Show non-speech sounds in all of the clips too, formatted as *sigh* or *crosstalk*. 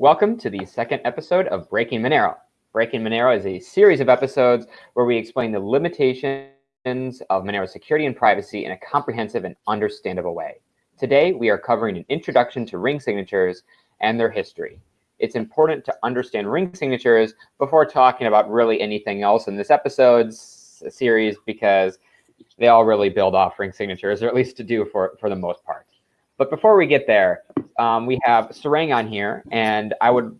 Welcome to the second episode of Breaking Monero. Breaking Monero is a series of episodes where we explain the limitations of Monero security and privacy in a comprehensive and understandable way. Today, we are covering an introduction to ring signatures and their history. It's important to understand ring signatures before talking about really anything else in this episode's series because they all really build off ring signatures, or at least to do for, for the most part. But before we get there, um, we have Sarang on here, and I would,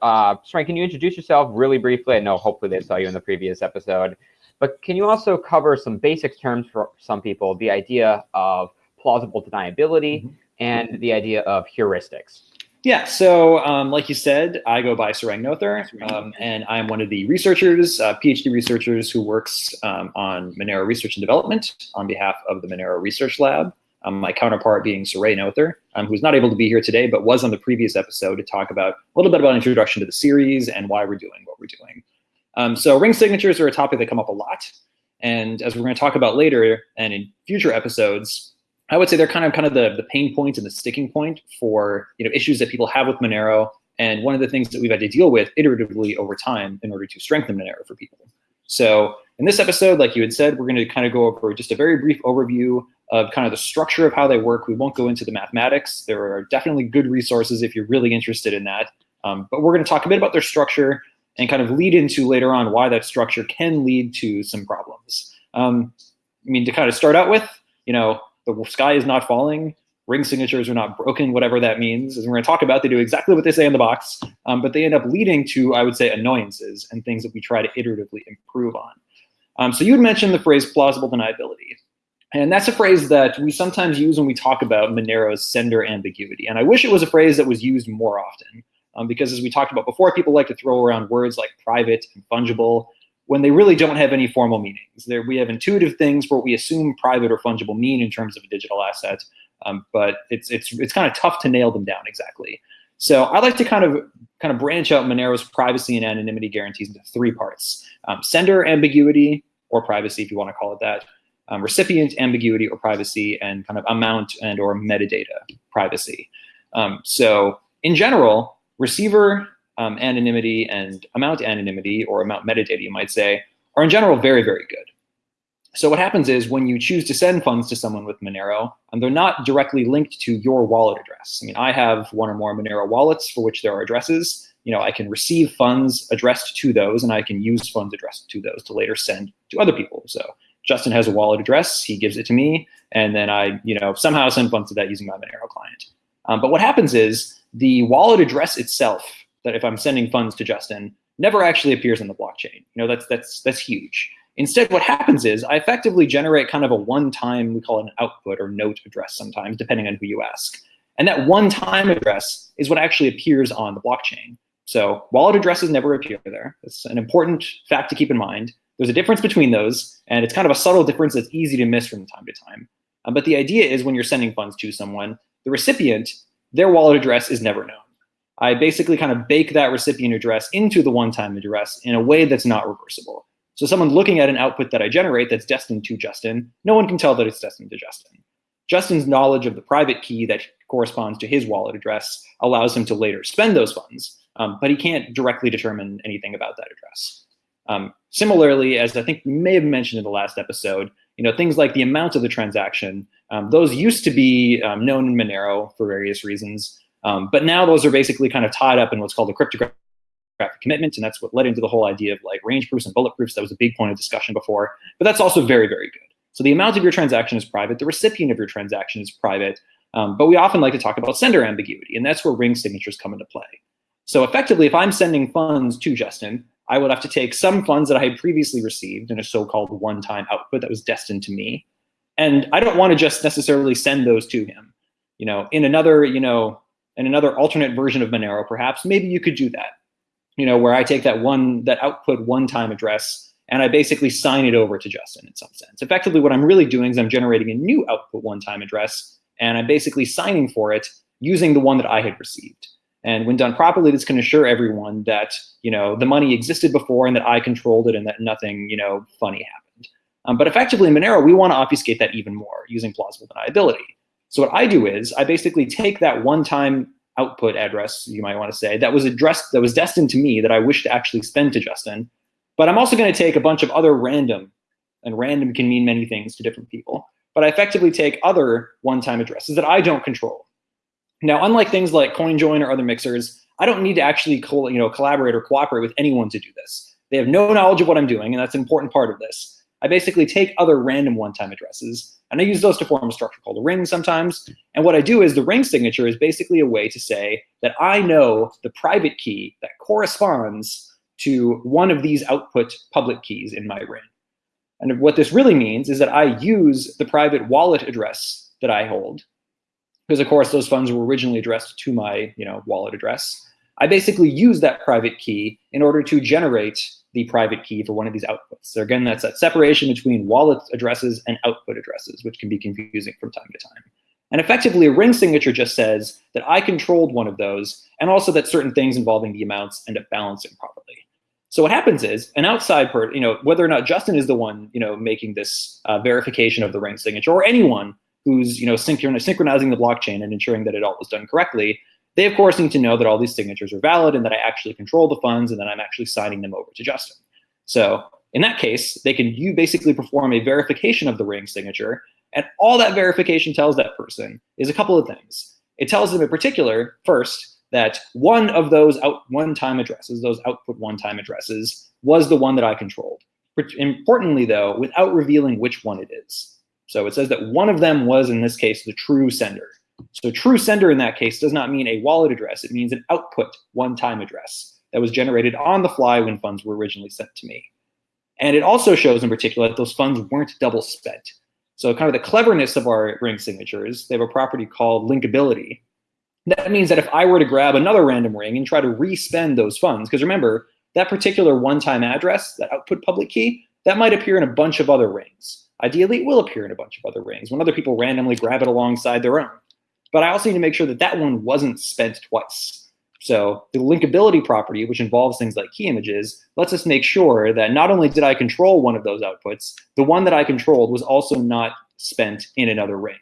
uh, Sarang, can you introduce yourself really briefly? I know hopefully they saw you in the previous episode, but can you also cover some basic terms for some people, the idea of plausible deniability mm -hmm. and the idea of heuristics? Yeah, so um, like you said, I go by Sarang Noether, um, and I'm one of the researchers, uh, PhD researchers who works um, on Monero research and development on behalf of the Monero Research Lab. Um, my counterpart being Surae Noether, um, who's not able to be here today, but was on the previous episode to talk about a little bit about introduction to the series and why we're doing what we're doing. Um, so ring signatures are a topic that come up a lot. And as we're going to talk about later and in future episodes, I would say they're kind of kind of the, the pain point and the sticking point for you know issues that people have with Monero. And one of the things that we've had to deal with iteratively over time in order to strengthen Monero for people. So in this episode, like you had said, we're going to kind of go over just a very brief overview of kind of the structure of how they work. We won't go into the mathematics. There are definitely good resources if you're really interested in that. Um, but we're going to talk a bit about their structure and kind of lead into later on why that structure can lead to some problems. Um, I mean, to kind of start out with, you know, the sky is not falling, ring signatures are not broken, whatever that means. As we're going to talk about, they do exactly what they say in the box, um, but they end up leading to, I would say, annoyances and things that we try to iteratively improve on. Um, so you had mentioned the phrase plausible deniability. And that's a phrase that we sometimes use when we talk about Monero's sender ambiguity. And I wish it was a phrase that was used more often, um, because as we talked about before, people like to throw around words like private and fungible when they really don't have any formal meanings. There, we have intuitive things for what we assume private or fungible mean in terms of a digital asset, um, but it's it's it's kind of tough to nail them down exactly. So I like to kind of kind of branch out Monero's privacy and anonymity guarantees into three parts: um, sender ambiguity or privacy, if you want to call it that, um, recipient ambiguity or privacy, and kind of amount and or metadata privacy. Um, so in general, receiver um, anonymity and amount anonymity or amount metadata, you might say, are in general very, very good. So what happens is when you choose to send funds to someone with Monero, and they're not directly linked to your wallet address. I mean, I have one or more Monero wallets for which there are addresses. You know, I can receive funds addressed to those, and I can use funds addressed to those to later send to other people. So Justin has a wallet address, he gives it to me, and then I, you know, somehow send funds to that using my Monero client. Um, but what happens is the wallet address itself that if I'm sending funds to Justin never actually appears on the blockchain. You know, that's that's that's huge. Instead, what happens is I effectively generate kind of a one-time, we call it an output or note address sometimes, depending on who you ask. And that one-time address is what actually appears on the blockchain. So wallet addresses never appear there. It's an important fact to keep in mind. There's a difference between those, and it's kind of a subtle difference that's easy to miss from time to time. Um, but the idea is when you're sending funds to someone, the recipient, their wallet address is never known. I basically kind of bake that recipient address into the one-time address in a way that's not reversible. So someone looking at an output that I generate that's destined to Justin, no one can tell that it's destined to Justin. Justin's knowledge of the private key that corresponds to his wallet address allows him to later spend those funds, um, but he can't directly determine anything about that address. Um, similarly, as I think we may have mentioned in the last episode, you know, things like the amount of the transaction, um, those used to be um, known in Monero for various reasons. Um, but now those are basically kind of tied up in what's called a cryptographic commitment, and that's what led into the whole idea of like range proofs and bullet proofs. That was a big point of discussion before, but that's also very, very good. So the amount of your transaction is private, the recipient of your transaction is private, um, but we often like to talk about sender ambiguity, and that's where ring signatures come into play. So effectively, if I'm sending funds to Justin, I would have to take some funds that I had previously received in a so-called one-time output that was destined to me, and I don't want to just necessarily send those to him. You know, in another, you know, in another alternate version of Monero, perhaps, maybe you could do that. You know, where I take that one, that output one-time address, and I basically sign it over to Justin in some sense. Effectively, what I'm really doing is I'm generating a new output one-time address, and I'm basically signing for it using the one that I had received. And when done properly, this can assure everyone that you know the money existed before and that I controlled it and that nothing you know funny happened. Um, but effectively in Monero, we want to obfuscate that even more using plausible deniability. So what I do is I basically take that one-time output address, you might want to say, that was addressed, that was destined to me that I wish to actually spend to Justin. But I'm also going to take a bunch of other random, and random can mean many things to different people. But I effectively take other one-time addresses that I don't control. Now, unlike things like CoinJoin or other mixers, I don't need to actually you know, collaborate or cooperate with anyone to do this. They have no knowledge of what I'm doing, and that's an important part of this. I basically take other random one-time addresses, and I use those to form a structure called a ring sometimes. And what I do is the ring signature is basically a way to say that I know the private key that corresponds to one of these output public keys in my ring. And what this really means is that I use the private wallet address that I hold, because of course those funds were originally addressed to my you know, wallet address. I basically use that private key in order to generate the private key for one of these outputs. So again, that's that separation between wallet addresses and output addresses, which can be confusing from time to time. And effectively, a ring signature just says that I controlled one of those, and also that certain things involving the amounts end up balancing properly. So what happens is an outside person, you know, whether or not Justin is the one, you know, making this uh, verification of the ring signature, or anyone who's, you know, synchronizing the blockchain and ensuring that it all was done correctly, they, of course, need to know that all these signatures are valid and that I actually control the funds and that I'm actually signing them over to Justin. So in that case, they can you basically perform a verification of the ring signature, and all that verification tells that person is a couple of things. It tells them in particular, first, that one of those out one-time addresses, those output one-time addresses, was the one that I controlled. Importantly, though, without revealing which one it is. So it says that one of them was, in this case, the true sender. So true sender in that case does not mean a wallet address. It means an output one-time address that was generated on the fly when funds were originally sent to me. And it also shows in particular that those funds weren't double spent. So kind of the cleverness of our ring signatures, they have a property called linkability. That means that if I were to grab another random ring and try to respend those funds, because remember, that particular one-time address, that output public key, that might appear in a bunch of other rings. Ideally, it will appear in a bunch of other rings when other people randomly grab it alongside their own. But I also need to make sure that that one wasn't spent twice. So the linkability property, which involves things like key images, lets us make sure that not only did I control one of those outputs, the one that I controlled was also not spent in another ring.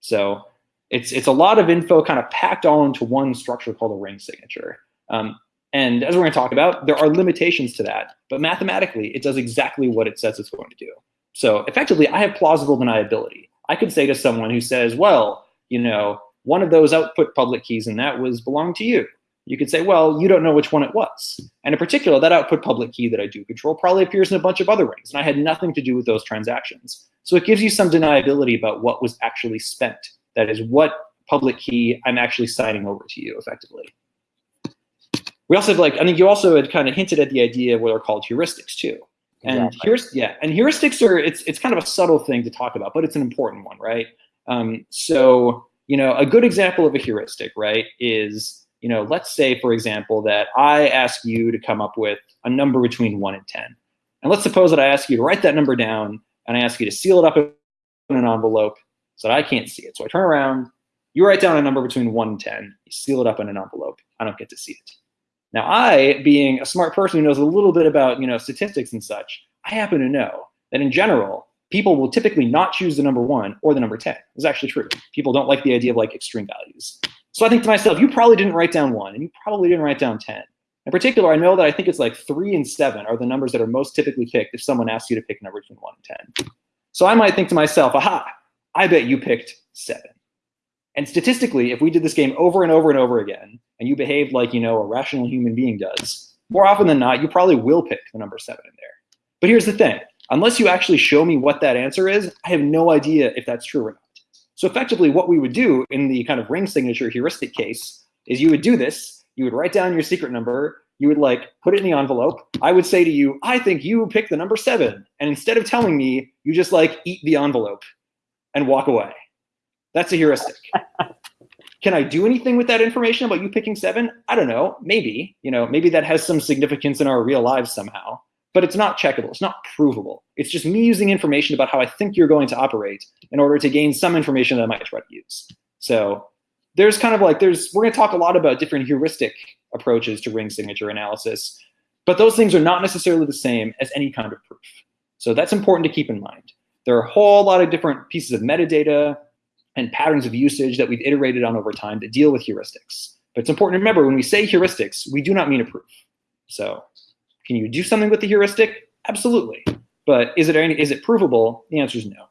So it's, it's a lot of info kind of packed all into one structure called a ring signature. Um, and as we're going to talk about, there are limitations to that. But mathematically, it does exactly what it says it's going to do. So effectively, I have plausible deniability. I could say to someone who says, well, you know, one of those output public keys and that was belonged to you. You could say, well, you don't know which one it was. And in particular, that output public key that I do control probably appears in a bunch of other rings, and I had nothing to do with those transactions. So it gives you some deniability about what was actually spent. That is, what public key I'm actually signing over to you effectively. We also have like, I think you also had kind of hinted at the idea of what are called heuristics too. And exactly. here's yeah, and heuristics are it's it's kind of a subtle thing to talk about, but it's an important one, right? Um, so, you know, a good example of a heuristic, right, is, you know, let's say, for example, that I ask you to come up with a number between 1 and 10. And let's suppose that I ask you to write that number down and I ask you to seal it up in an envelope so that I can't see it. So I turn around, you write down a number between 1 and 10, you seal it up in an envelope. I don't get to see it. Now I, being a smart person who knows a little bit about you know statistics and such, I happen to know that in general, people will typically not choose the number one or the number 10. It's actually true. People don't like the idea of like extreme values. So I think to myself, you probably didn't write down one and you probably didn't write down 10. In particular, I know that I think it's like three and seven are the numbers that are most typically picked if someone asks you to pick a number between one and 10. So I might think to myself, aha, I bet you picked seven. And statistically, if we did this game over and over and over again, and you behaved like, you know, a rational human being does, more often than not, you probably will pick the number seven in there. But here's the thing. Unless you actually show me what that answer is, I have no idea if that's true or not. So effectively what we would do in the kind of ring signature heuristic case is you would do this, you would write down your secret number, you would like put it in the envelope. I would say to you, I think you picked the number seven. And instead of telling me, you just like eat the envelope and walk away. That's a heuristic. Can I do anything with that information about you picking seven? I don't know. Maybe, you know, maybe that has some significance in our real lives somehow but it's not checkable. It's not provable. It's just me using information about how I think you're going to operate in order to gain some information that I might try to use. So there's kind of like, there's, we're gonna talk a lot about different heuristic approaches to ring signature analysis, but those things are not necessarily the same as any kind of proof. So that's important to keep in mind. There are a whole lot of different pieces of metadata and patterns of usage that we've iterated on over time to deal with heuristics. But it's important to remember when we say heuristics, we do not mean a proof. So can you do something with the heuristic? Absolutely. But is it, any, is it provable? The answer is no.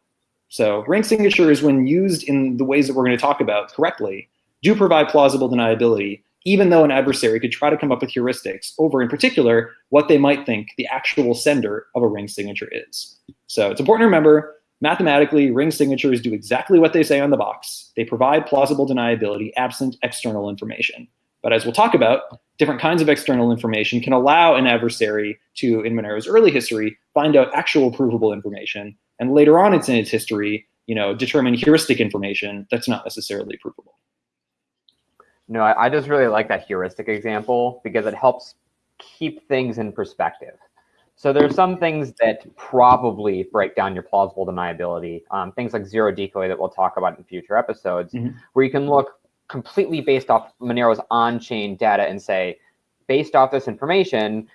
So ring signatures, when used in the ways that we're going to talk about correctly, do provide plausible deniability, even though an adversary could try to come up with heuristics over, in particular, what they might think the actual sender of a ring signature is. So it's important to remember, mathematically, ring signatures do exactly what they say on the box. They provide plausible deniability absent external information. But as we'll talk about, different kinds of external information can allow an adversary to, in Monero's early history, find out actual provable information, and later on it's in its history, you know, determine heuristic information that's not necessarily provable. No, I, I just really like that heuristic example because it helps keep things in perspective. So there's some things that probably break down your plausible deniability, um, things like zero decoy that we'll talk about in future episodes, mm -hmm. where you can look completely based off Monero's on-chain data and say, based off this information,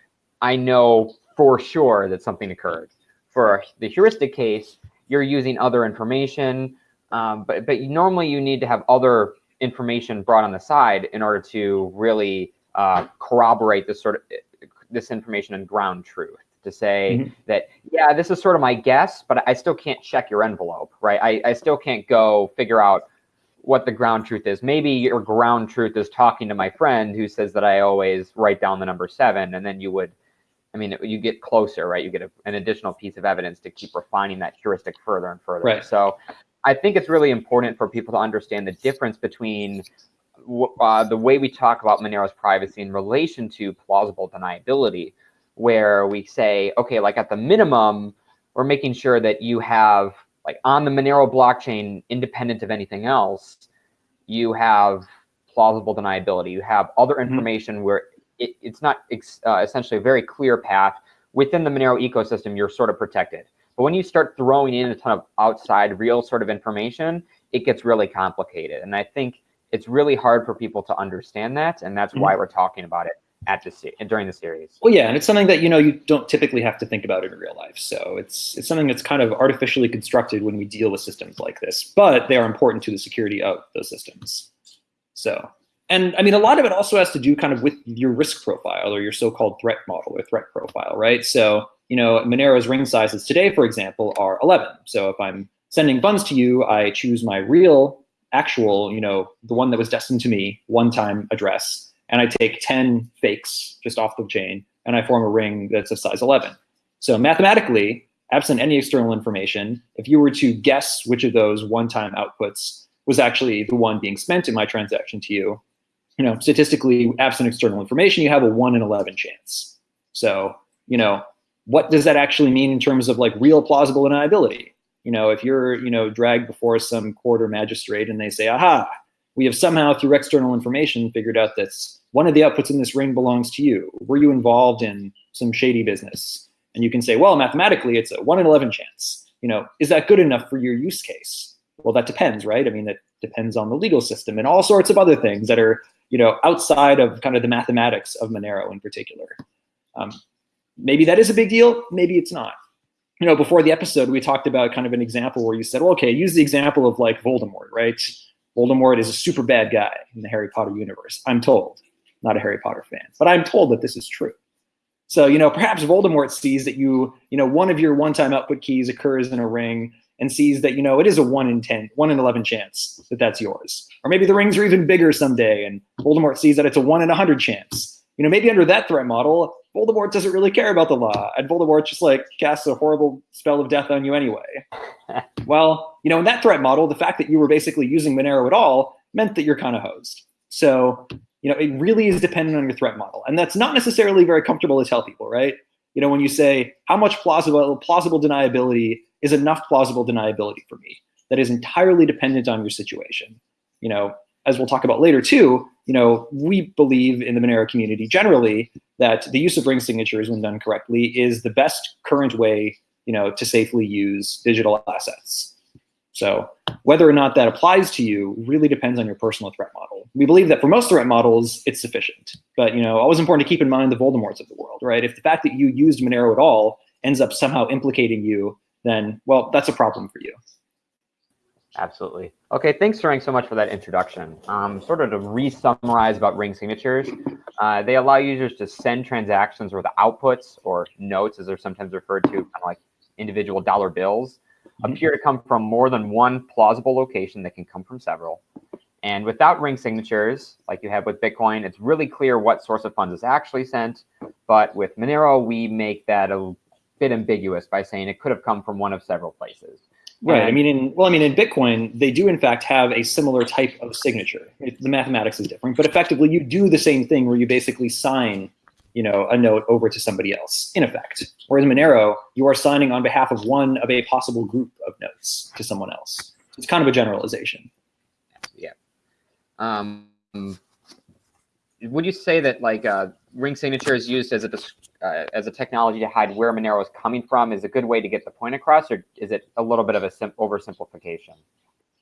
I know for sure that something occurred. For the heuristic case, you're using other information, um, but, but normally you need to have other information brought on the side in order to really uh, corroborate this sort of this information and ground truth to say mm -hmm. that yeah this is sort of my guess but i still can't check your envelope right I, I still can't go figure out what the ground truth is maybe your ground truth is talking to my friend who says that i always write down the number seven and then you would i mean you get closer right you get a, an additional piece of evidence to keep refining that heuristic further and further right. so I think it's really important for people to understand the difference between uh, the way we talk about Monero's privacy in relation to plausible deniability, where we say, okay, like at the minimum, we're making sure that you have, like on the Monero blockchain, independent of anything else, you have plausible deniability. You have other mm-hmm. information mm -hmm. where it, it's not uh, essentially a very clear path. Within the Monero ecosystem, you're sort of protected. But when you start throwing in a ton of outside real sort of information, it gets really complicated. And I think it's really hard for people to understand that. And that's mm -hmm. why we're talking about it at the during the series. Well, yeah, and it's something that you know you don't typically have to think about in real life. So it's it's something that's kind of artificially constructed when we deal with systems like this, but they are important to the security of those systems. So, and I mean, a lot of it also has to do kind of with your risk profile or your so-called threat model or threat profile, right? So you know, Monero's ring sizes today, for example, are 11. So if I'm sending funds to you, I choose my real, actual, you know, the one that was destined to me, one-time address, and I take 10 fakes just off the chain, and I form a ring that's of size 11. So mathematically, absent any external information, if you were to guess which of those one-time outputs was actually the one being spent in my transaction to you, you know, statistically, absent external information, you have a 1 in 11 chance. So, you know, what does that actually mean in terms of like real plausible deniability? You know, if you're, you know, dragged before some court or magistrate and they say, aha, we have somehow through external information figured out that one of the outputs in this ring belongs to you. Were you involved in some shady business? And you can say, well, mathematically, it's a one in 11 chance. You know, is that good enough for your use case? Well, that depends, right? I mean, it depends on the legal system and all sorts of other things that are, you know, outside of kind of the mathematics of Monero in particular. Um, maybe that is a big deal, maybe it's not. You know, before the episode, we talked about kind of an example where you said, well, okay, use the example of like Voldemort, right? Voldemort is a super bad guy in the Harry Potter universe, I'm told. Not a Harry Potter fan, but I'm told that this is true. So, you know, perhaps Voldemort sees that you, you know, one of your one-time output keys occurs in a ring and sees that, you know, it is a one in 10, one in 11 chance that that's yours. Or maybe the rings are even bigger someday and Voldemort sees that it's a one in a 100 chance. You know, maybe under that threat model, Voldemort doesn't really care about the law, and Voldemort just like casts a horrible spell of death on you anyway. *laughs* well, you know, in that threat model, the fact that you were basically using Monero at all meant that you're kind of hosed. So, you know, it really is dependent on your threat model, and that's not necessarily very comfortable to tell people, right? You know, when you say how much plausible plausible deniability is enough plausible deniability for me, that is entirely dependent on your situation. You know, as we'll talk about later too, you know, we believe in the Monero community generally that the use of ring signatures when done correctly is the best current way, you know, to safely use digital assets. So whether or not that applies to you really depends on your personal threat model. We believe that for most threat models, it's sufficient. But you know, always important to keep in mind the Voldemorts of the world, right? If the fact that you used Monero at all ends up somehow implicating you, then well, that's a problem for you. Absolutely. Okay, thanks, Sarang, so much for that introduction. Um, sort of to re-summarize about ring signatures, uh, they allow users to send transactions with outputs or notes, as they're sometimes referred to, kind of like individual dollar bills. Appear mm-hmm. to come from more than one plausible location that can come from several. And without ring signatures, like you have with Bitcoin, it's really clear what source of funds is actually sent. But with Monero, we make that a bit ambiguous by saying it could have come from one of several places. Right. I mean, in, well, I mean, in Bitcoin, they do in fact have a similar type of signature. It, the mathematics is different, but effectively, you do the same thing where you basically sign, you know, a note over to somebody else, in effect. Whereas Monero, you are signing on behalf of one of a possible group of notes to someone else. It's kind of a generalization. Yeah. Um, would you say that like uh, ring signature is used as a uh, as a technology to hide where Monero is coming from is a good way to get the point across, or is it a little bit of a oversimplification?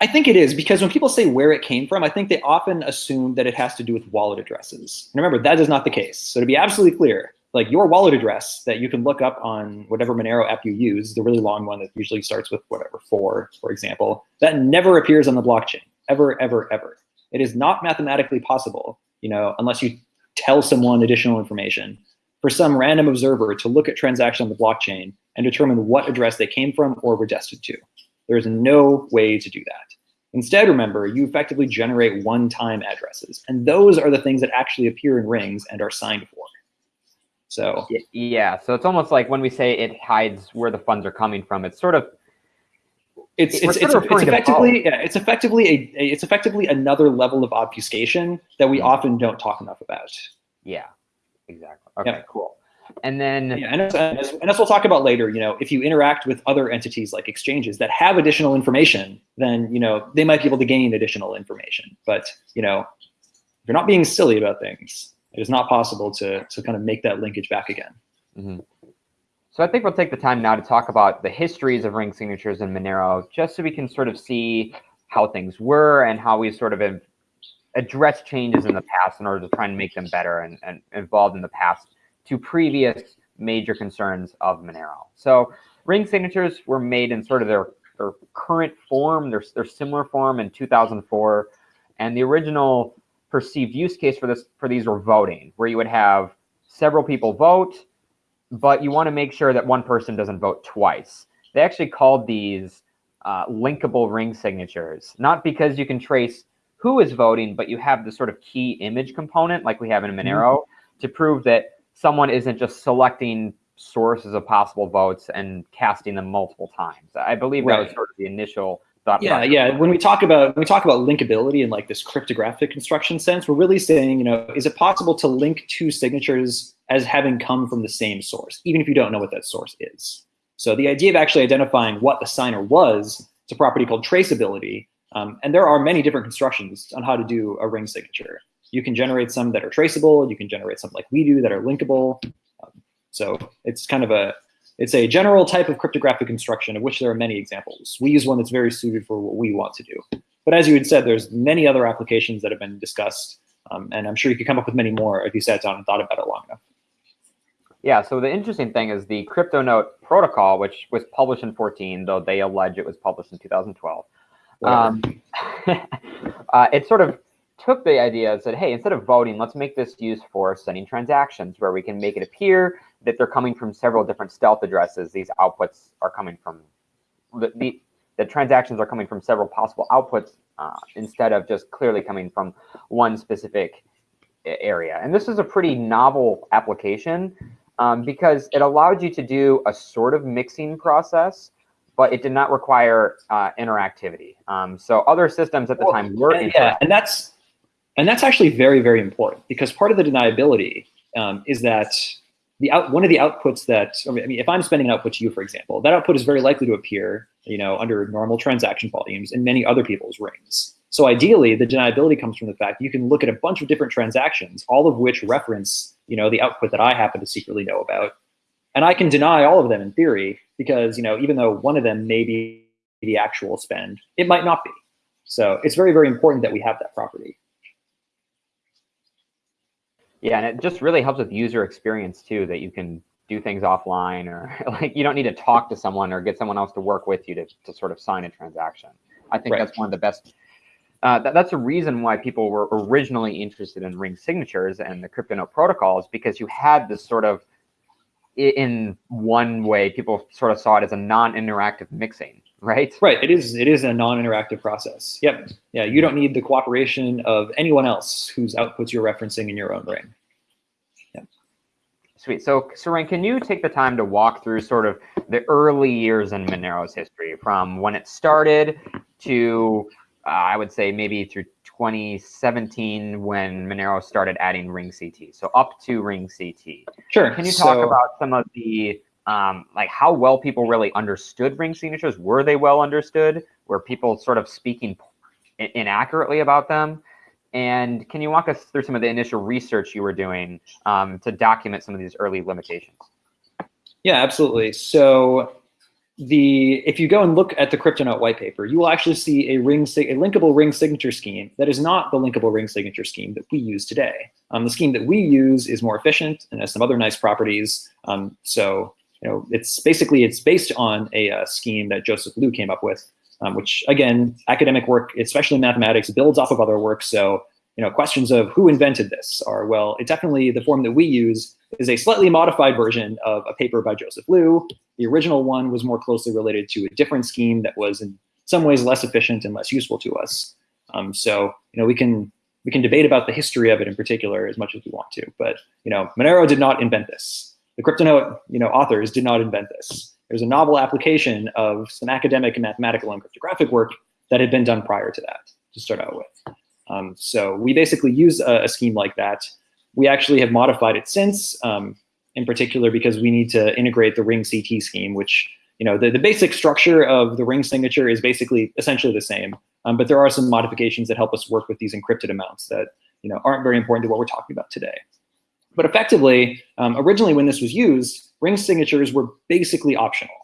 I think it is because when people say where it came from, I think they often assume that it has to do with wallet addresses. And remember, that is not the case. So to be absolutely clear, like your wallet address that you can look up on whatever Monero app you use, the really long one that usually starts with whatever, four, for example, that never appears on the blockchain, ever, ever, ever. It is not mathematically possible, you know, unless you tell someone additional information for some random observer to look at transactions on the blockchain and determine what address they came from or were destined to. There is no way to do that. Instead, remember, you effectively generate one-time addresses, and those are the things that actually appear in rings and are signed for. So yeah, so it's almost like when we say it hides where the funds are coming from, it's sort of it's it's, it's, it's, effectively yeah, it's effectively a, a, it's effectively another level of obfuscation that we mm -hmm. often don't talk enough about. Yeah, exactly. Okay, yeah. cool. And then yeah, and as, and, as, we'll talk about later, you know, if you interact with other entities like exchanges that have additional information, then you know they might be able to gain additional information. But you know, if you're not being silly about things, it is not possible to to kind of make that linkage back again. Mm -hmm. So I think we'll take the time now to talk about the histories of ring signatures in Monero, just so we can sort of see how things were and how we sort of address changes in the past in order to try and make them better and, and involved in the past to previous major concerns of Monero. So ring signatures were made in sort of their, their current form, their, their similar form in 2004. And the original perceived use case for this for these were voting, where you would have several people vote, but you want to make sure that one person doesn't vote twice. They actually called these uh, linkable ring signatures, not because you can trace who is voting, but you have the sort of key image component like we have in Monero mm -hmm. to prove that someone isn't just selecting sources of possible votes and casting them multiple times. I believe right. that was sort of the initial thought. Yeah, yeah. When we talk about when we talk about linkability in like this cryptographic construction sense, we're really saying, you know, is it possible to link two signatures as having come from the same source, even if you don't know what that source is? So the idea of actually identifying what the signer was, it's a property called traceability. Um, and there are many different constructions on how to do a ring signature. You can generate some that are traceable. You can generate some like we do that are linkable. Um, so it's kind of a, it's a general type of cryptographic construction of which there are many examples. We use one that's very suited for what we want to do. But as you had said, there's many other applications that have been discussed. Um, and I'm sure you could come up with many more if you sat down and thought about it long enough. Yeah, so the interesting thing is the CryptoNote protocol, which was published in 14, though they allege it was published in 2012. Um, *laughs* uh, it sort of took the idea and said, hey, instead of voting, let's make this used for sending transactions where we can make it appear that they're coming from several different stealth addresses. These outputs are coming from, the, the, the transactions are coming from several possible outputs uh, instead of just clearly coming from one specific area. And this is a pretty novel application um, because it allowed you to do a sort of mixing process but it did not require uh, interactivity. Um, so other systems at the well, time were and, yeah, and that's and that's actually very very important because part of the deniability um, is that the out one of the outputs that I mean, if I'm spending an output to you, for example, that output is very likely to appear, you know, under normal transaction volumes in many other people's rings. So ideally, the deniability comes from the fact you can look at a bunch of different transactions, all of which reference, you know, the output that I happen to secretly know about, and I can deny all of them in theory because, you know, even though one of them may be the actual spend, it might not be. So it's very, very important that we have that property. Yeah, and it just really helps with user experience too, that you can do things offline or *laughs* like you don't need to talk to someone or get someone else to work with you to, to sort of sign a transaction. I think Right. that's one of the best. Uh, that, that's a reason why people were originally interested in ring signatures and the CryptoNote protocols because you had this sort of, in one way, people sort of saw it as a non-interactive mixing, right? Right. It is. It is a non-interactive process. Yep. Yeah. You don't need the cooperation of anyone else whose outputs you're referencing in your own ring. Sweet. So, Sarang, can you take the time to walk through sort of the early years in Monero's history, from when it started to, uh, I would say, maybe through 2017 when Monero started adding Ring CT. So up to Ring CT. Sure. Can you talk So- about some of the um, like how well people really understood ring signatures? Were they well understood? Were people sort of speaking in- inaccurately about them? And can you walk us through some of the initial research you were doing um, to document some of these early limitations? Yeah, absolutely. So the if you go and look at the CryptoNote white paper, you will actually see a ring a linkable ring signature scheme that is not the linkable ring signature scheme that we use today. Um, the scheme that we use is more efficient and has some other nice properties. Um, so you know, it's basically it's based on a uh, scheme that Joseph Liu came up with, um, which again, academic work, especially mathematics, builds off of other work. So you know, questions of who invented this are well, it definitely the form that we use is a slightly modified version of a paper by Joseph Liu. The original one was more closely related to a different scheme that was in some ways less efficient and less useful to us. Um, so you know, we can we can debate about the history of it in particular as much as we want to, but you know, Monero did not invent this. The CryptoNote you know authors did not invent this. There's a novel application of some academic and mathematical and cryptographic work that had been done prior to that to start out with. Um, so we basically use a, a scheme like that. We actually have modified it since, um, in particular because we need to integrate the ring CT scheme, which you know the, the basic structure of the ring signature is basically essentially the same, um, but there are some modifications that help us work with these encrypted amounts that you know aren't very important to what we're talking about today. But effectively, um, originally when this was used, ring signatures were basically optional.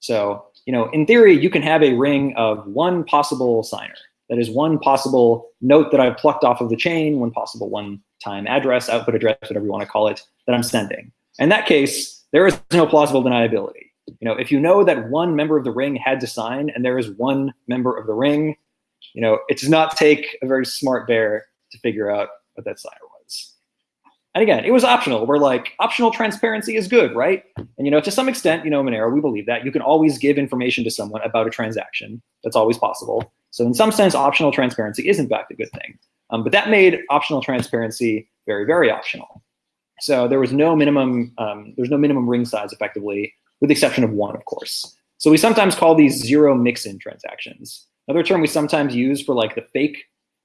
So you know, in theory, you can have a ring of one possible signer. That is one possible note that I've plucked off of the chain, one possible one-time address, output address, whatever you want to call it, that I'm sending. In that case, there is no plausible deniability. You know, if you know that one member of the ring had to sign and there is one member of the ring, you know, it does not take a very smart bear to figure out what that signer. And again, it was optional. We're like, optional transparency is good, right? And you know, to some extent, you know, Monero, we believe that you can always give information to someone about a transaction. That's always possible. So in some sense, optional transparency is in fact a good thing. Um, but that made optional transparency very, very optional. So there was no minimum, um, there's no minimum ring size effectively, with the exception of one, of course. So we sometimes call these zero mix-in transactions. Another term we sometimes use for like the fake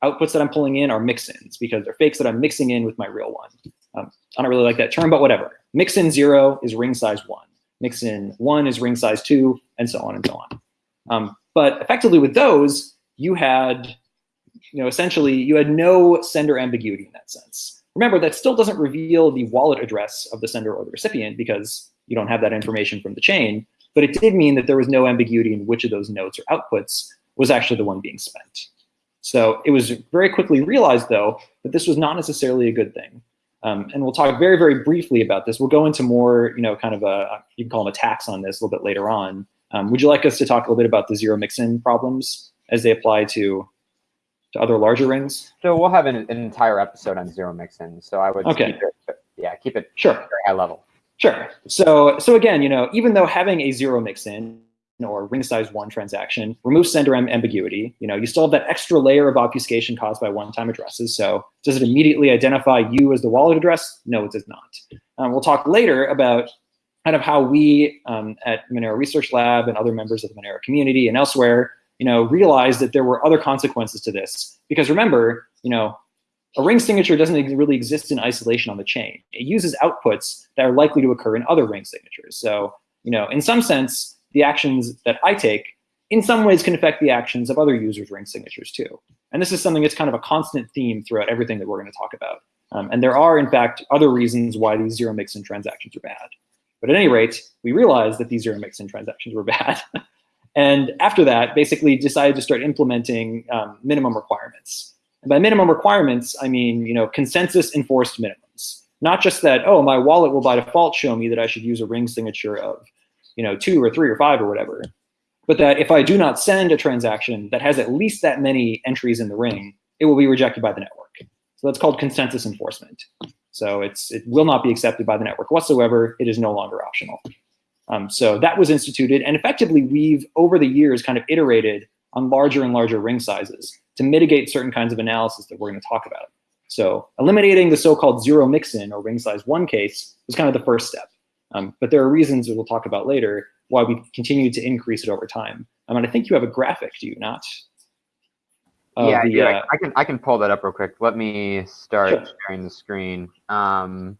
outputs that I'm pulling in are mix-ins because they're fakes that I'm mixing in with my real one. Um, I don't really like that term, but whatever. Mix-in zero is ring size one. Mix-in one is ring size two, and so on and so on. Um, but effectively with those, you had, you know, essentially you had no sender ambiguity in that sense. Remember, that still doesn't reveal the wallet address of the sender or the recipient because you don't have that information from the chain, but it did mean that there was no ambiguity in which of those notes or outputs was actually the one being spent. So it was very quickly realized, though, that this was not necessarily a good thing. Um, and we'll talk very, very briefly about this. We'll go into more, you know, kind of a, you can call them attacks on this a little bit later on. Um, would you like us to talk a little bit about the zero mix-in problems as they apply to, to other larger rings? So we'll have an, an entire episode on zero mixin. So I would Okay. keep it, yeah, keep it Sure. very high level. Sure. So, so again, you know, even though having a zero mix-in or ring size one transaction removes sender am- ambiguity, you know, you still have that extra layer of obfuscation caused by one-time addresses. So, does it immediately identify you as the wallet address? No, it does not. Um, we'll talk later about kind of how we um, at Monero Research Lab and other members of the Monero community and elsewhere, you know, realized that there were other consequences to this. Because remember, you know, a ring signature doesn't really exist in isolation on the chain. It uses outputs that are likely to occur in other ring signatures. So, you know, in some sense, the actions that I take in some ways can affect the actions of other users' ring signatures too. And this is something that's kind of a constant theme throughout everything that we're going to talk about. Um, and there are, in fact, other reasons why these zero mix-in transactions are bad. But at any rate, we realized that these zero mix-in transactions were *laughs* bad. and after that, basically decided to start implementing um, minimum requirements. And by minimum requirements, I mean, you know, consensus enforced minimums. Not just that, oh, my wallet will by default show me that I should use a ring signature of, you know, two or three or five or whatever. but that if I do not send a transaction that has at least that many entries in the ring, it will be rejected by the network. So that's called consensus enforcement. So it's it will not be accepted by the network whatsoever. It is no longer optional. Um, so that was instituted, and effectively we've over the years kind of iterated on larger and larger ring sizes to mitigate certain kinds of analysis that we're going to talk about. So eliminating the so-called zero mixin or ring size one case was kind of the first step. Um, but there are reasons that we'll talk about later why we continue to increase it over time. I mean, I think you have a graphic, do you not? yeah, the, yeah. Uh, I can I can pull that up real quick. Let me start sure. sharing the screen um,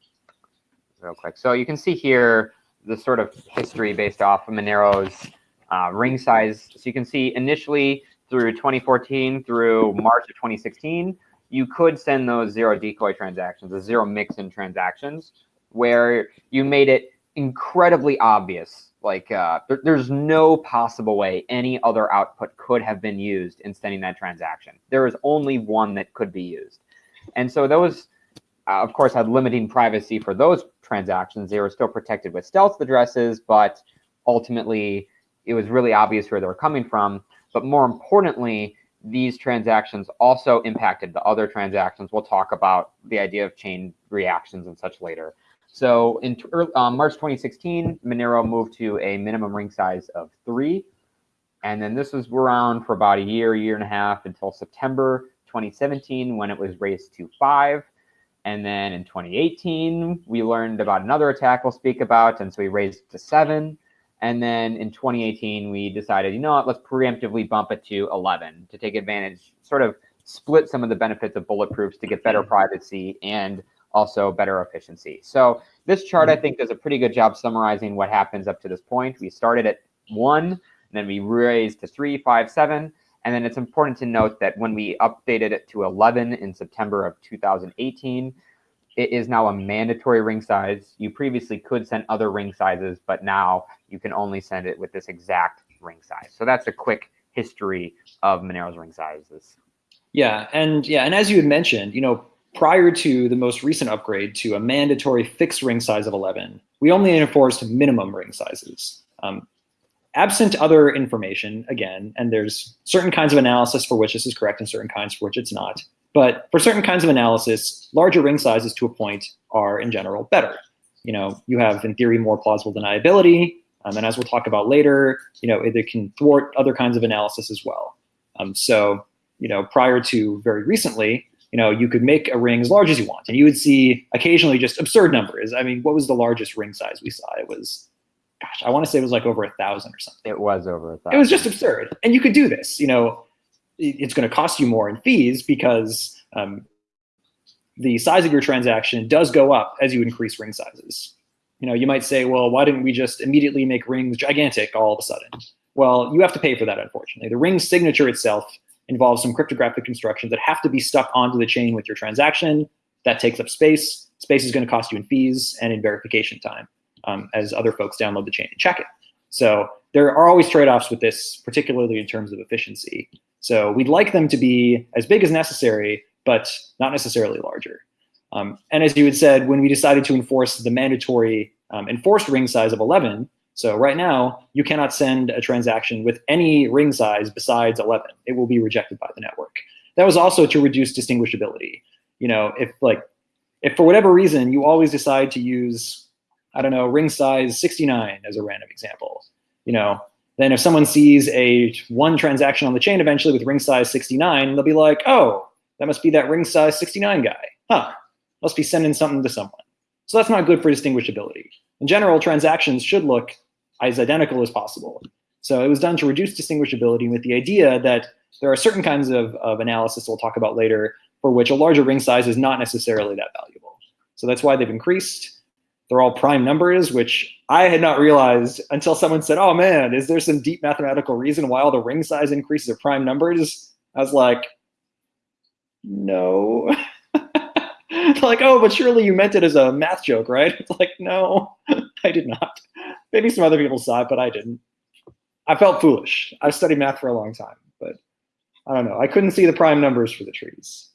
real quick. So you can see here the sort of history based off of Monero's uh, ring size. So you can see initially through 2014 through March of 2016, you could send those zero decoy transactions, the zero mix-in transactions, where you made it incredibly obvious. Like uh, there, there's no possible way any other output could have been used in sending that transaction. There is only one that could be used. And so those, uh, of course, had limiting privacy for those transactions. They were still protected with stealth addresses, but ultimately it was really obvious where they were coming from. But more importantly, these transactions also impacted the other transactions. We'll talk about the idea of chain reactions and such later. So in uh, March 2016, Monero moved to a minimum ring size of three. And then this was around for about a year, year and a half until September 2017 when it was raised to five. And then in 2018, we learned about another attack we'll speak about. And so we raised it to seven. And then in 2018, we decided, you know what, let's preemptively bump it to 11 to take advantage, sort of split some of the benefits of bulletproofs to get better privacy and also better efficiency. So this chart, I mm-hmm. think, does a pretty good job summarizing what happens up to this point. We started at one, and then we raised to three, five, seven. And then it's important to note that when we updated it to 11 in September of 2018, it is now a mandatory ring size. You previously could send other ring sizes, but now you can only send it with this exact ring size. So that's a quick history of Monero's ring sizes. Yeah, and yeah, and as you had mentioned, you know, prior to the most recent upgrade to a mandatory fixed ring size of 11, we only enforced minimum ring sizes. Um, absent other information, again, and there's certain kinds of analysis for which this is correct and certain kinds for which it's not. But for certain kinds of analysis, larger ring sizes to a point are in general better. You know, you have in theory more plausible deniability, um, and as we'll talk about later, you know, it, it can thwart other kinds of analysis as well. Um, so, you know, prior to very recently, you know, you could make a ring as large as you want, and you would see occasionally just absurd numbers. I mean, what was the largest ring size we saw? It was, gosh, I want to say it was like over a thousand or something. It was over a thousand. It was just absurd, and you could do this. You know, it's going to cost you more in fees because um, the size of your transaction does go up as you increase ring sizes. You know, you might say, well, why didn't we just immediately make rings gigantic all of a sudden? Well, you have to pay for that, unfortunately. The ring signature itself involves some cryptographic instructions that have to be stuck onto the chain with your transaction. That takes up space. Space is going to cost you in fees and in verification time um, as other folks download the chain and check it. So there are always trade-offs with this, particularly in terms of efficiency. So we'd like them to be as big as necessary, but not necessarily larger. Um, and as you had said, when we decided to enforce the mandatory um, enforced ring size of 11, so right now, you cannot send a transaction with any ring size besides 11. It will be rejected by the network. That was also to reduce distinguishability. You know, if like, if for whatever reason you always decide to use, I don't know, ring size 69 as a random example, you know, then if someone sees a one transaction on the chain eventually with ring size 69, they'll be like, oh, that must be that ring size 69 guy. Huh, must be sending something to someone. So that's not good for distinguishability. In general, transactions should look as identical as possible. So it was done to reduce distinguishability with the idea that there are certain kinds of, of analysis we'll talk about later for which a larger ring size is not necessarily that valuable. So that's why they've increased. They're all prime numbers, which I had not realized until someone said, oh man, is there some deep mathematical reason why all the ring size increases are prime numbers? I was like, no. *laughs* *laughs* like, oh, but surely you meant it as a math joke, right? *laughs* It's like, no, *laughs* I did not. Maybe some other people saw it, but I didn't. I felt foolish. I've studied math for a long time, but I don't know. I couldn't see the prime numbers for the trees.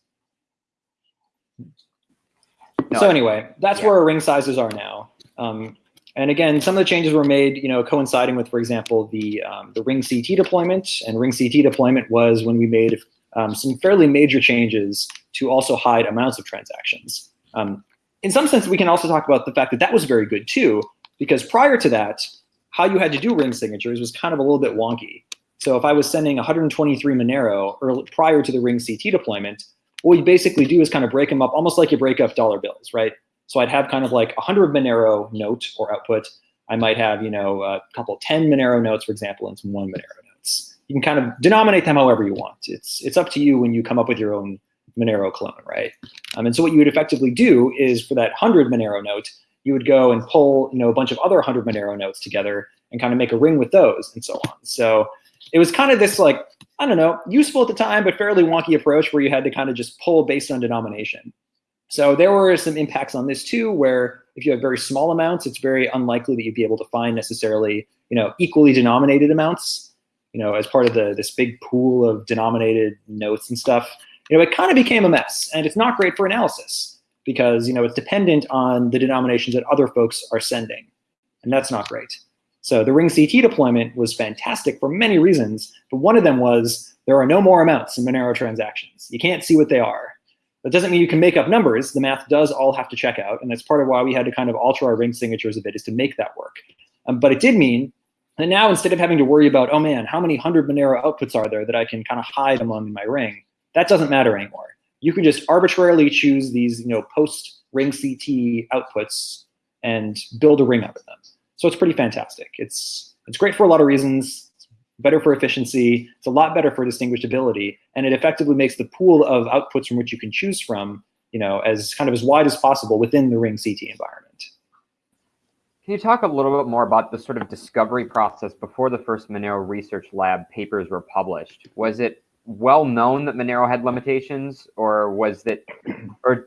No, so anyway, that's yeah. where our ring sizes are now. Um, And again, some of the changes were made, you know, coinciding with, for example, the um, the Ring CT deployment. And Ring CT deployment was when we made um, some fairly major changes to also hide amounts of transactions. Um, in some sense, we can also talk about the fact that that was very good too, because prior to that, how you had to do ring signatures was kind of a little bit wonky. So if I was sending 123 Monero early, prior to the Ring CT deployment, what we basically do is kind of break them up almost like you break up dollar bills, right? So I'd have kind of like 100 Monero note or output. I might have, you know, a couple 10 Monero notes, for example, and some one Monero notes. You can kind of denominate them however you want. It's, it's up to you when you come up with your own Monero clone, right? Um, and so what you would effectively do is for that 100 Monero note, you would go and pull, you know, a bunch of other 100 Monero notes together and kind of make a ring with those and so on. So it was kind of this like, I don't know, useful at the time, but fairly wonky approach where you had to kind of just pull based on denomination. So there were some impacts on this too, where if you have very small amounts, it's very unlikely that you'd be able to find necessarily, you know, equally denominated amounts, you know, as part of the this big pool of denominated notes and stuff. You know, it kind of became a mess, and it's not great for analysis because you know it's dependent on the denominations that other folks are sending, and that's not great. So the Ring CT deployment was fantastic for many reasons, but one of them was there are no more amounts in Monero transactions. You can't see what they are. That doesn't mean you can make up numbers. The math does all have to check out, and that's part of why we had to kind of alter our ring signatures a bit is to make that work. Um, but it did mean that now instead of having to worry about, oh man, how many hundred Monero outputs are there that I can kind of hide among my ring, that doesn't matter anymore. You can just arbitrarily choose these, you know, post ring CT outputs and build a ring out of them. So it's pretty fantastic. It's, it's great for a lot of reasons. It's better for efficiency. It's a lot better for distinguishability. And it effectively makes the pool of outputs from which you can choose from, you know, as kind of as wide as possible within the Ring CT environment. Can you talk a little bit more about the sort of discovery process before the first Monero Research Lab papers were published? Was it well known that Monero had limitations, or was that, or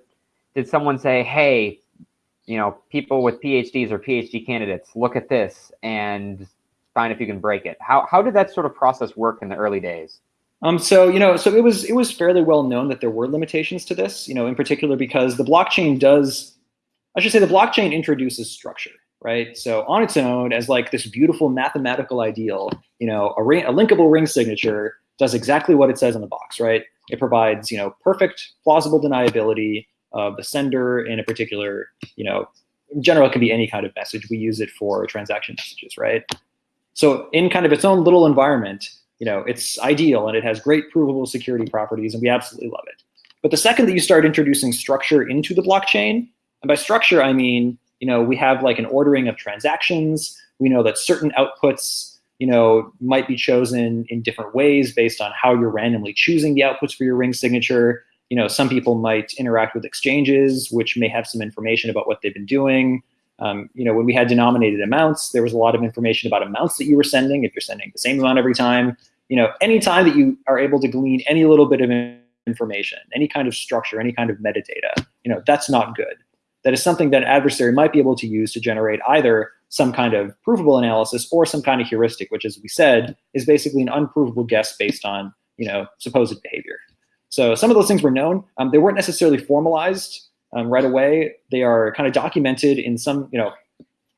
did someone say, "Hey, you know, people with PhDs or PhD candidates, look at this and find if you can break it. How, how did that sort of process work in the early days? Um, so, you know, so it was, it was fairly well known that there were limitations to this, you know, in particular because the blockchain does, I should say the blockchain introduces structure, right? So on its own as like this beautiful mathematical ideal, you know, a, ring, a linkable ring signature does exactly what it says on the box, right? It provides, you know, perfect plausible deniability, of the sender in a particular, you know, in general, it can be any kind of message. We use it for transaction messages, right? So in kind of its own little environment, you know, it's ideal and it has great provable security properties and we absolutely love it. But the second that you start introducing structure into the blockchain, and by structure, I mean, you know, we have like an ordering of transactions. We know that certain outputs, you know, might be chosen in different ways based on how you're randomly choosing the outputs for your ring signature you know, some people might interact with exchanges, which may have some information about what they've been doing. Um, you know, when we had denominated amounts, there was a lot of information about amounts that you were sending, if you're sending the same amount every time. You know, anytime that you are able to glean any little bit of information, any kind of structure, any kind of metadata, you know, that's not good. That is something that an adversary might be able to use to generate either some kind of provable analysis or some kind of heuristic, which, as we said, is basically an unprovable guess based on, you know, supposed behavior. So some of those things were known. Um, they weren't necessarily formalized um, right away. They are kind of documented in some, you know,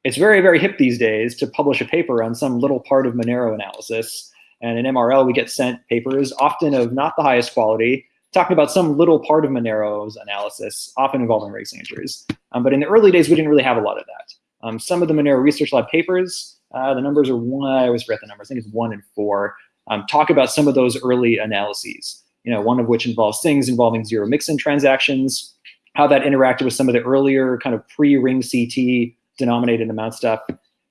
it's very, very hip these days to publish a paper on some little part of Monero analysis. And in MRL, we get sent papers, often of not the highest quality, talking about some little part of Monero's analysis, often involving race injuries. Um, but in the early days, we didn't really have a lot of that. Um, some of the Monero Research Lab papers, uh, the numbers are one, I always forget the numbers, I think it's one and four, um, talk about some of those early analyses you know, one of which involves things involving zero mixin transactions, how that interacted with some of the earlier kind of pre-ring CT denominated amount stuff.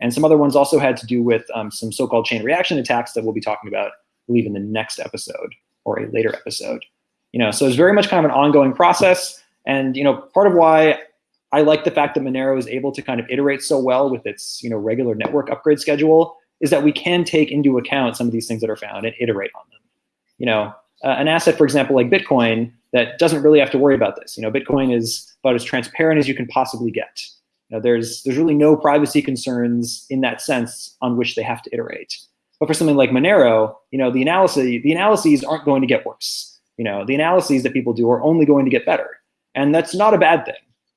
And some other ones also had to do with um, some so-called chain reaction attacks that we'll be talking about, I believe, in the next episode or a later episode. You know, so it's very much kind of an ongoing process. And, you know, part of why I like the fact that Monero is able to kind of iterate so well with its, you know, regular network upgrade schedule is that we can take into account some of these things that are found and iterate on them. You know, uh, an asset, for example, like Bitcoin, that doesn't really have to worry about this. You know, Bitcoin is about as transparent as you can possibly get. You know, there's there's really no privacy concerns in that sense on which they have to iterate. But for something like Monero, you know, the analysis the analyses aren't going to get worse. You know, the analyses that people do are only going to get better, and that's not a bad thing.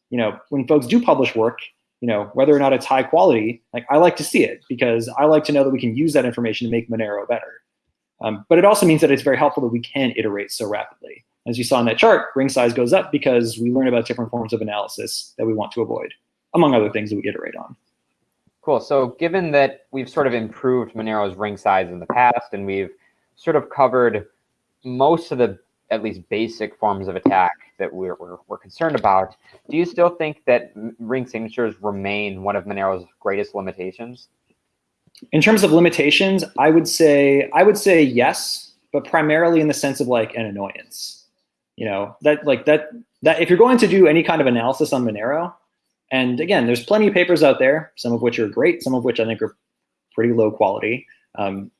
You know, when folks do publish work, you know, whether or not it's high quality, like I like to see it because I like to know that we can use that information to make Monero better. Um, but it also means that it's very helpful that we can iterate so rapidly. As you saw in that chart, ring size goes up because we learn about different forms of analysis that we want to avoid, among other things that we iterate on. Cool. So given that we've sort of improved Monero's ring size in the past and we've sort of covered most of the at least basic forms of attack that we're, we're, we're, concerned about, do you still think that ring signatures remain one of Monero's greatest limitations? In terms of limitations, I would say I would say yes, but primarily in the sense of like an annoyance. You know, that like that that if you're going to do any kind of analysis on Monero, and again, there's plenty of papers out there, some of which are great, some of which I think are pretty low quality. Um,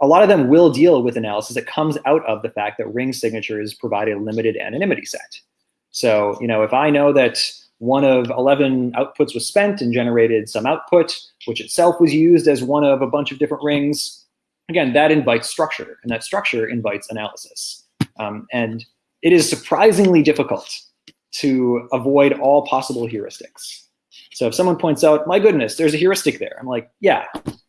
a lot of them will deal with analysis that comes out of the fact that ring signatures provide a limited anonymity set. So, you know, if I know that one of 11 outputs was spent and generated some output, which itself was used as one of a bunch of different rings, again, that invites structure, and that structure invites analysis. Um, and it is surprisingly difficult to avoid all possible heuristics. So if someone points out, my goodness, there's a heuristic there, I'm like, yeah,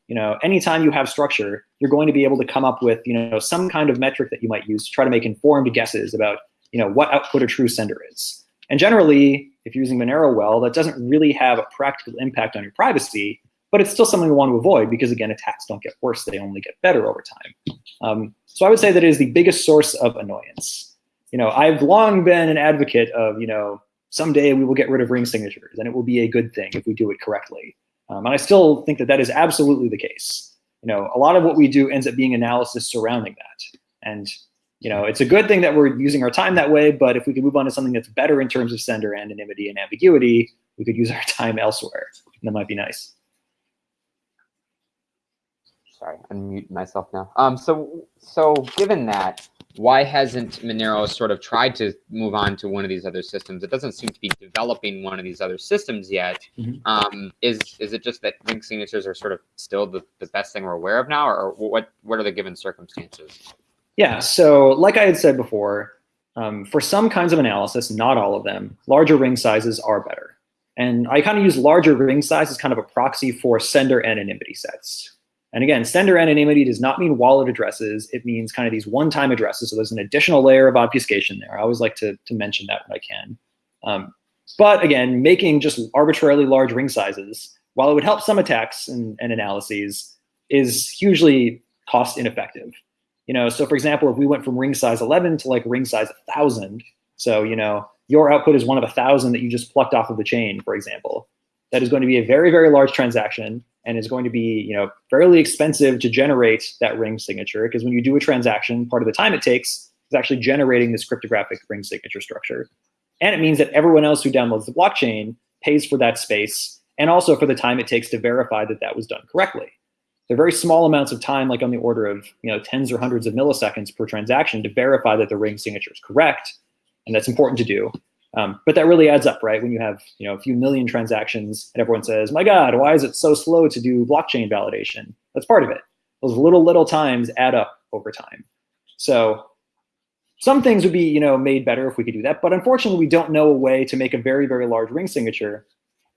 you know, anytime you have structure, you're going to be able to come up with, you know, some kind of metric that you might use to try to make informed guesses about, you know, what output a true sender is. And generally, if you're using Monero well, that doesn't really have a practical impact on your privacy, but it's still something we want to avoid because again, attacks don't get worse, they only get better over time. Um, so I would say that it is the biggest source of annoyance. You know, I've long been an advocate of, you know, someday we will get rid of ring signatures and it will be a good thing if we do it correctly. Um, and I still think that that is absolutely the case. You know, a lot of what we do ends up being analysis surrounding that. And, you know, it's a good thing that we're using our time that way, but if we could move on to something that's better in terms of sender anonymity and ambiguity, we could use our *laughs* time elsewhere. And that might be nice. Sorry, unmute myself now. Um, so, so given that, why hasn't Monero sort of tried to move on to one of these other systems? It doesn't seem to be developing one of these other systems yet. Mm -hmm. um, is is it just that ring signatures are sort of still the, the best thing we're aware of now, or what what are the given circumstances? Yeah, so like I had said before, um, for some kinds of analysis, not all of them, larger ring sizes are better. And I kind of use larger ring size as kind of a proxy for sender anonymity sets. And again, sender anonymity does not mean wallet addresses. It means kind of these one-time addresses. So there's an additional layer of obfuscation there. I always like to, to mention that when I can. Um, but again, making just arbitrarily large ring sizes, while it would help some attacks and, and analyses, is hugely cost ineffective. You know, so for example, if we went from ring size 11 to like ring size 1,000, so you know, your output is one of a thousand that you just plucked off of the chain, for example. That is going to be a very, very large transaction and is going to be you know fairly expensive to generate that ring signature because when you do a transaction, part of the time it takes is actually generating this cryptographic ring signature structure. And it means that everyone else who downloads the blockchain pays for that space and also for the time it takes to verify that that was done correctly. They're very small amounts of time, like on the order of you know tens or hundreds of milliseconds per transaction to verify that the ring signature is correct. And that's important to do. Um, but that really adds up, right? When you have you know a few million transactions and everyone says, my God, why is it so slow to do blockchain validation? That's part of it. Those little, little times add up over time. So some things would be you know made better if we could do that. But unfortunately, we don't know a way to make a very, very large ring signature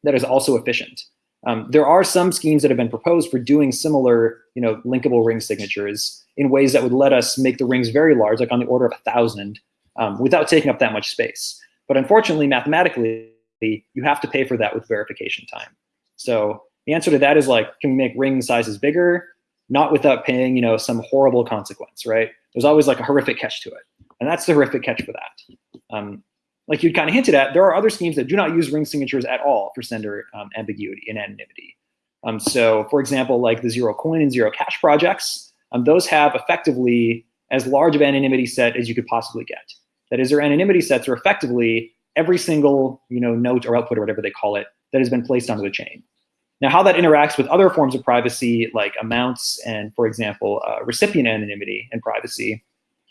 that is also efficient. Um, there are some schemes that have been proposed for doing similar you know, linkable ring signatures in ways that would let us make the rings very large, like on the order of a thousand, um, without taking up that much space. But unfortunately, mathematically, you have to pay for that with verification time. So the answer to that is like, can we make ring sizes bigger? Not without paying, you know, some horrible consequence, right? There's always like a horrific catch to it. And that's the horrific catch for that. Um, like you kind of hinted at, there are other schemes that do not use ring signatures at all for sender um, ambiguity and anonymity. Um, so for example, like the Zerocoin and Zerocash projects, um, those have effectively as large of anonymity set as you could possibly get. That is, their anonymity sets are effectively every single you know, note or output or whatever they call it that has been placed onto the chain. Now, how that interacts with other forms of privacy, like amounts and, for example, uh, recipient anonymity and privacy,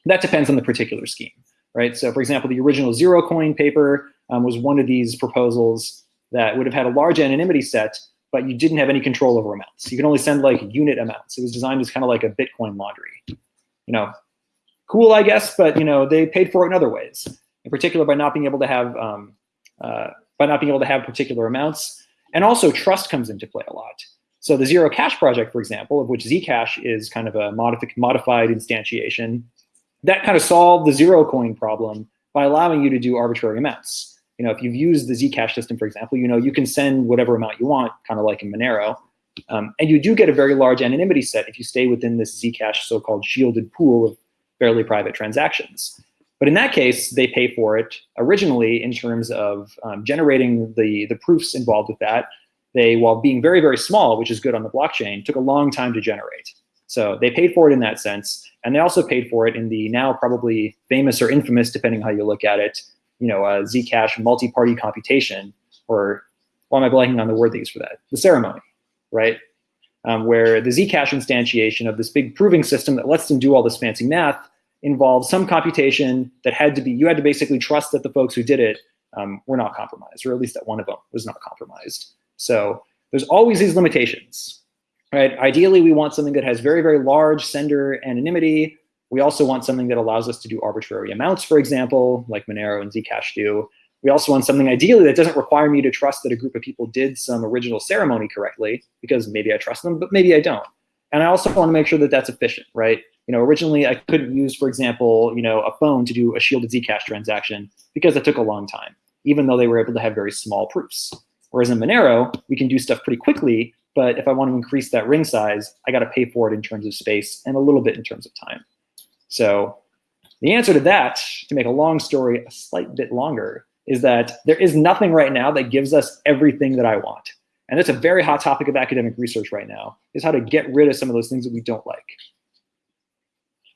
that depends on the particular scheme, right? So, for example, the original Zerocoin paper um, was one of these proposals that would have had a large anonymity set, but you didn't have any control over amounts. You can only send like unit amounts. It was designed as kind of like a Bitcoin laundry. You know, cool, I guess, but you know they paid for it in other ways. In particular, by not being able to have um, uh, by not being able to have particular amounts, And also trust comes into play a lot. So the Zerocash project, for example, of which Zcash is kind of a modifi modified instantiation, that kind of solved the Zerocoin problem by allowing you to do arbitrary amounts. You know, if you've used the Zcash system, for example, you know, you can send whatever amount you want, kind of like in Monero. Um, and you do get a very large anonymity set if you stay within this Zcash so-called shielded pool of fairly private transactions. But in that case, they pay for it originally in terms of um, generating the, the proofs involved with that. They, while being very, very small, which is good on the blockchain, took a long time to generate. So they paid for it in that sense. And they also paid for it in the now probably famous or infamous, depending how you look at it, you know, uh, Zcash multi-party computation, or why am I blanking on the word they use for that? The ceremony, right? Um, where the Zcash instantiation of this big proving system that lets them do all this fancy math involved some computation that had to be, you had to basically trust that the folks who did it um, were not compromised, or at least that one of them was not compromised. So there's always these limitations, right? Ideally, we want something that has very, very large sender anonymity. We also want something that allows us to do arbitrary amounts, for example, like Monero and Zcash do. We also want something ideally that doesn't require me to trust that a group of people did some original ceremony correctly, because maybe I trust them, but maybe I don't. And I also want to make sure that that's efficient, right? You know, originally I couldn't use, for example, you know, a phone to do a shielded Zcash transaction because it took a long time, even though they were able to have very small proofs. Whereas in Monero, we can do stuff pretty quickly, but if I want to increase that ring size, I got to pay for it in terms of space and a little bit in terms of time. So the answer to that, to make a long story a slight bit longer, is that there is nothing right now that gives us everything that I want. And that's a very hot topic of academic research right now, is how to get rid of some of those things that we don't like.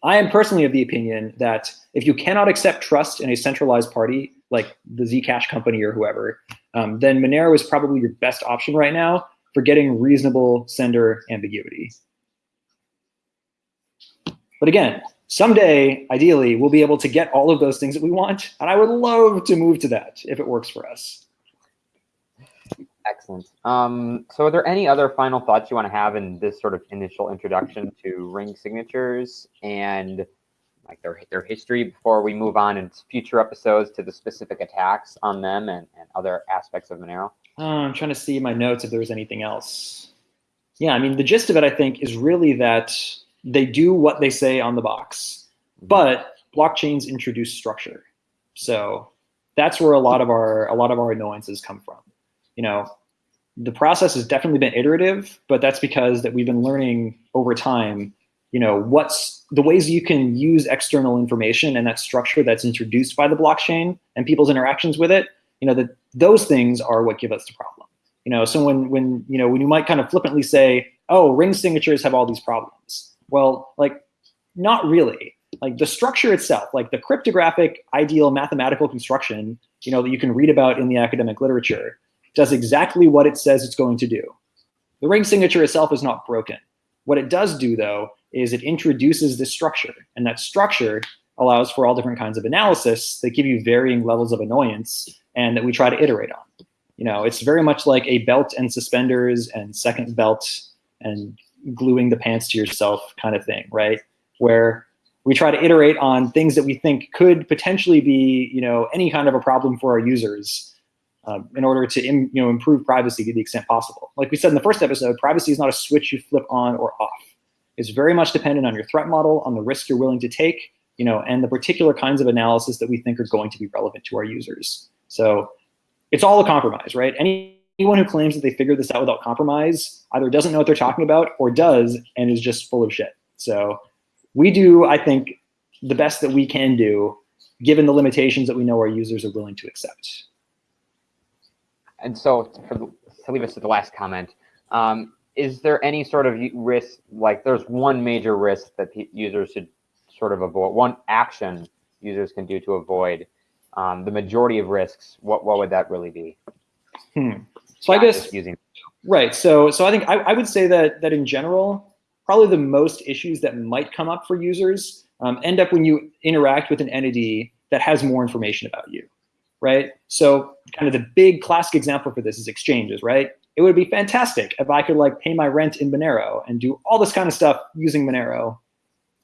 I am personally of the opinion that if you cannot accept trust in a centralized party, like the Zcash company or whoever, um, then Monero is probably your best option right now for getting reasonable sender ambiguity. But again, someday, ideally, we'll be able to get all of those things that we want, and I would love to move to that if it works for us. Excellent. Um, so are there any other final thoughts you want to have in this sort of initial introduction to ring signatures and like their, their history before we move on in future episodes to the specific attacks on them and, and other aspects of Monero? Uh, I'm trying to see my notes if there was anything else. Yeah, I mean, the gist of it, I think, is really that they do what they say on the box, mm-hmm. but blockchains introduce structure. So that's where a lot of our a lot of our annoyances come from you know, the process has definitely been iterative, but that's because that we've been learning over time, you know, what's the ways you can use external information and that structure that's introduced by the blockchain and people's interactions with it, you know, that those things are what give us the problem. You know, so when when you know when you might kind of flippantly say, oh, ring signatures have all these problems. Well, like not really. Like the structure itself, like the cryptographic ideal mathematical construction, you know, that you can read about in the academic literature, does exactly what it says it's going to do. The ring signature itself is not broken. What it does do, though, is it introduces this structure, and that structure allows for all different kinds of analysis that give you varying levels of annoyance and that we try to iterate on. You know, it's very much like a belt and suspenders and second belt and gluing the pants to yourself kind of thing, right? Where we try to iterate on things that we think could potentially be, you know, any kind of a problem for our users um, in order to Im, you know improve privacy to the extent possible. Like we said in the first episode, privacy is not a switch you flip on or off. It's very much dependent on your threat model, on the risk you're willing to take, you know, and the particular kinds of analysis that we think are going to be relevant to our users. So it's all a compromise, right? Any, anyone who claims that they figured this out without compromise either doesn't know what they're talking about or does and is just full of shit. So we do, I think, the best that we can do given the limitations that we know our users are willing to accept and so for the, to leave us to the last comment, um, is there any sort of risk, like there's one major risk that users should sort of avoid, one action users can do to avoid um, the majority of risks, what, what would that really be? Hmm. So I guess, using right. So, so I think I, I would say that, that in general, probably the most issues that might come up for users um, end up when you interact with an entity that has more information about you right? So kind of the big classic example for this is exchanges, right? It would be fantastic if I could like pay my rent in Monero and do all this kind of stuff using Monero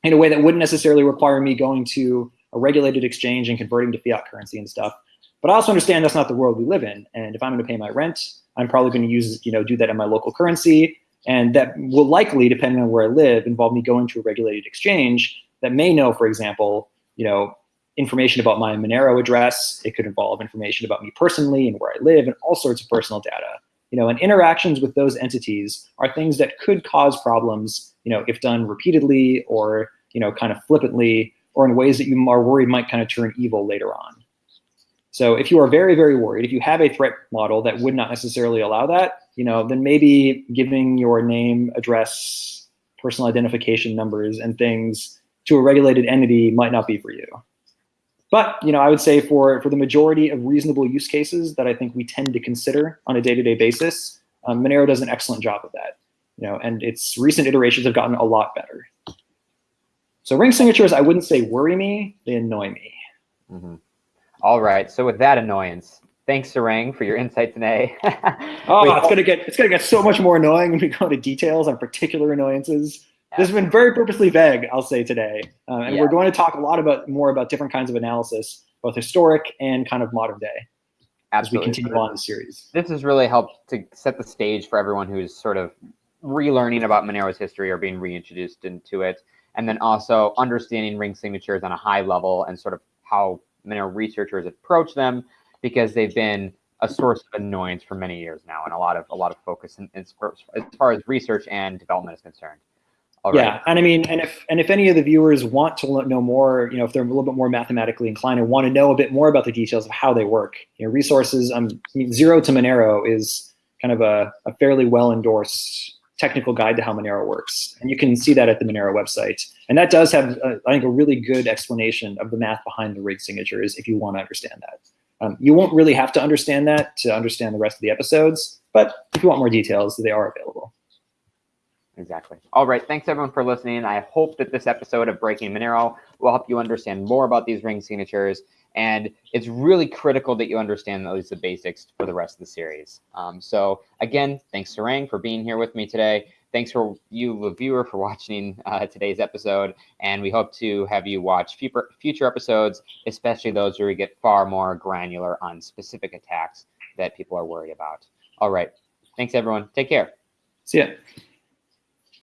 in a way that wouldn't necessarily require me going to a regulated exchange and converting to fiat currency and stuff. But I also understand that's not the world we live in. And if I'm going to pay my rent, I'm probably going to use, you know, do that in my local currency. And that will likely, depending on where I live, involve me going to a regulated exchange that may know, for example, you know, information about my Monero address. It could involve information about me personally and where I live and all sorts of personal data. You know, and interactions with those entities are things that could cause problems, you know, if done repeatedly or, you know, kind of flippantly or in ways that you are worried might kind of turn evil later on. So if you are very, very worried, if you have a threat model that would not necessarily allow that, you know, then maybe giving your name, address, personal identification numbers and things to a regulated entity might not be for you. But you know, I would say for, for the majority of reasonable use cases that I think we tend to consider on a day-to-day -day basis, um, Monero does an excellent job of that. You know, and its recent iterations have gotten a lot better. So ring signatures, I wouldn't say worry me, they annoy me. Mm -hmm. All right, so with that annoyance, thanks Sarang for your insight today. *laughs* oh, Wait, it's gonna get it's gonna get so much more annoying when we go into details on particular annoyances. This has been very purposely vague, I'll say today, uh, and yeah. we're going to talk a lot about more about different kinds of analysis, both historic and kind of modern day, Absolutely. as we continue on the series. This has really helped to set the stage for everyone who's sort of relearning about Monero's history or being reintroduced into it, and then also understanding ring signatures on a high level and sort of how Monero researchers approach them because they've been a source of annoyance for many years now, and a lot of a lot of focus in, in, as far as research and development is concerned. Yeah, and I mean, and if and if any of the viewers want to know more, you know, if they're a little bit more mathematically inclined and want to know a bit more about the details of how they work, you know, resources. Um, Zero to Monero is kind of a, a fairly well endorsed technical guide to how Monero works, and you can see that at the Monero website. And that does have, I think, a really good explanation of the math behind the ring signatures if you want to understand that. Um, you won't really have to understand that to understand the rest of the episodes, but if you want more details, they are available. Exactly. All right. Thanks everyone for listening. I hope that this episode of Breaking Monero will help you understand more about these ring signatures. And it's really critical that you understand at least the basics for the rest of the series. Um, so again, thanks Sarang for being here with me today. Thanks for you, the viewer, for *laughs* watching uh, today's episode. And we hope to have you watch future, future episodes, especially those where we get far more granular on specific attacks that people are worried about. All right. Thanks, everyone. Take care. See ya.